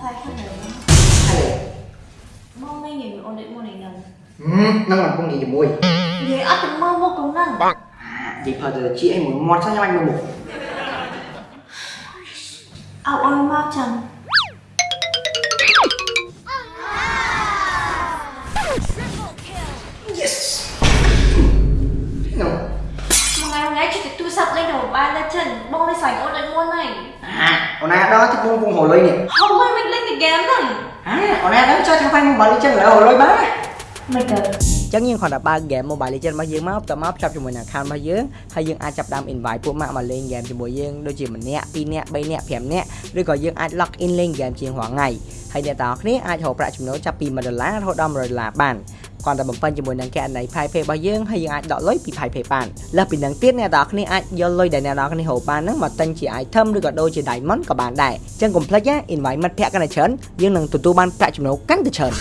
하늘은 오늘 모레는 음, năng không nghỉ mùi. Vậy ở từng mơ vô cùng năng. Bằng Vậy thật là chị em muốn mót sang nhau anh luôn. À ơi mau chẳng Yes. Nào Một ngày hôm nay chị sẽ tu sập lên đầu ba lên chân. Bông lên sảnh ôn lại môn này. អូនដូចមុនហើយអាអូនណាដល់ទីពងពងហៅលុយនេះហៅមិនមិនលេងតែហ្គេមហ្នឹងអាអូនណាដល់ចូលធ្វើហ្វាយមួយបាលីចឹងលើហៅលុយបានមិនទៅចឹងយើងគ្រាន់តែបើក game Mobile Legends របស់យើងមកបន្ទាប់មកភ្ជាប់ជាមួយនឹង account របស់យើងហើយយើងអាចចាប់ផ្ដើម invite ពួកម៉ាក់មកលេង game ជាមួយយើងដូចជាម្នាក់2នាក់3នាក់5នាក់ឬក៏យើងអាច log in លេង game ជាងរាល់ថ្ងៃហើយអ្នកទាំងអស់គ្នាអាចរកប្រាក់ចំណូលចាប់ពី1ដុល្លាររហូតដល់100ដុល្លារបាន គ្រាន់តែបំពេញជាមួយនឹងកណន័យ PayPay របស់យើងហើយយើងអាចដកលុយពី PayPay បានលើសពីនឹងទៀតអ្នកនរគ្នាអាចយកលុយដែលអ្នកនរគ្នាហៅបានហ្នឹងមកទិញជា item ឬក៏ដូរជា diamond ក៏បានដែរអញ្ចឹងកុំភ្លេចណា invite មិត្តភ័ក្តិកាន់តែច្រើនយើងនឹងទទួលបានប្រាក់ចំណូលកាន់តែច្រើន